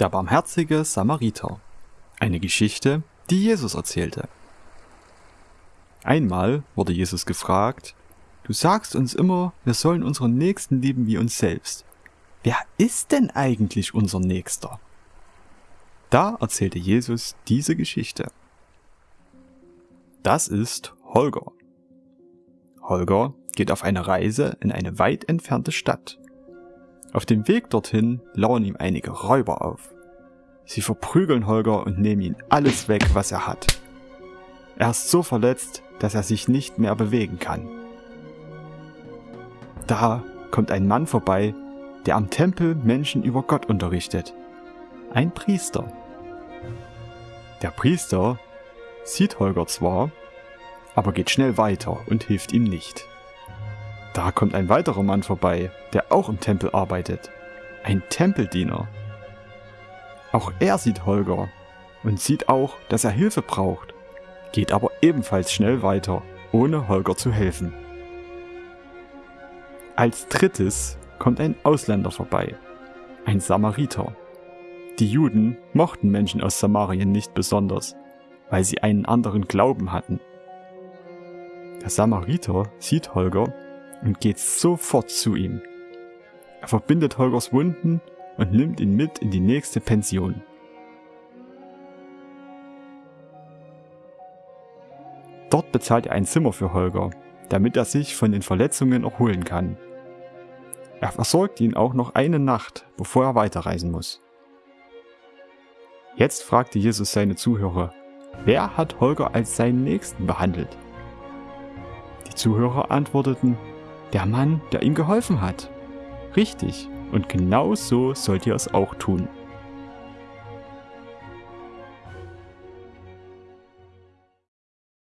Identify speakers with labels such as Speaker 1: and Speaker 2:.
Speaker 1: Der barmherzige Samariter. Eine Geschichte, die Jesus erzählte. Einmal wurde Jesus gefragt, Du sagst uns immer, wir sollen unseren Nächsten lieben wie uns selbst. Wer ist denn eigentlich unser Nächster? Da erzählte Jesus diese Geschichte. Das ist Holger. Holger geht auf eine Reise in eine weit entfernte Stadt. Auf dem Weg dorthin lauern ihm einige Räuber auf. Sie verprügeln Holger und nehmen ihm alles weg, was er hat. Er ist so verletzt, dass er sich nicht mehr bewegen kann. Da kommt ein Mann vorbei, der am Tempel Menschen über Gott unterrichtet. Ein Priester. Der Priester sieht Holger zwar, aber geht schnell weiter und hilft ihm nicht. Da kommt ein weiterer Mann vorbei, der auch im Tempel arbeitet. Ein Tempeldiener. Auch er sieht Holger und sieht auch, dass er Hilfe braucht, geht aber ebenfalls schnell weiter, ohne Holger zu helfen. Als drittes kommt ein Ausländer vorbei, ein Samariter. Die Juden mochten Menschen aus Samarien nicht besonders, weil sie einen anderen Glauben hatten. Der Samariter sieht Holger und geht sofort zu ihm. Er verbindet Holgers Wunden und nimmt ihn mit in die nächste Pension. Dort bezahlt er ein Zimmer für Holger, damit er sich von den Verletzungen erholen kann. Er versorgt ihn auch noch eine Nacht, bevor er weiterreisen muss. Jetzt fragte Jesus seine Zuhörer, wer hat Holger als seinen Nächsten behandelt? Die Zuhörer antworteten, der Mann, der ihm geholfen hat. Richtig, und genau so sollt ihr es auch tun.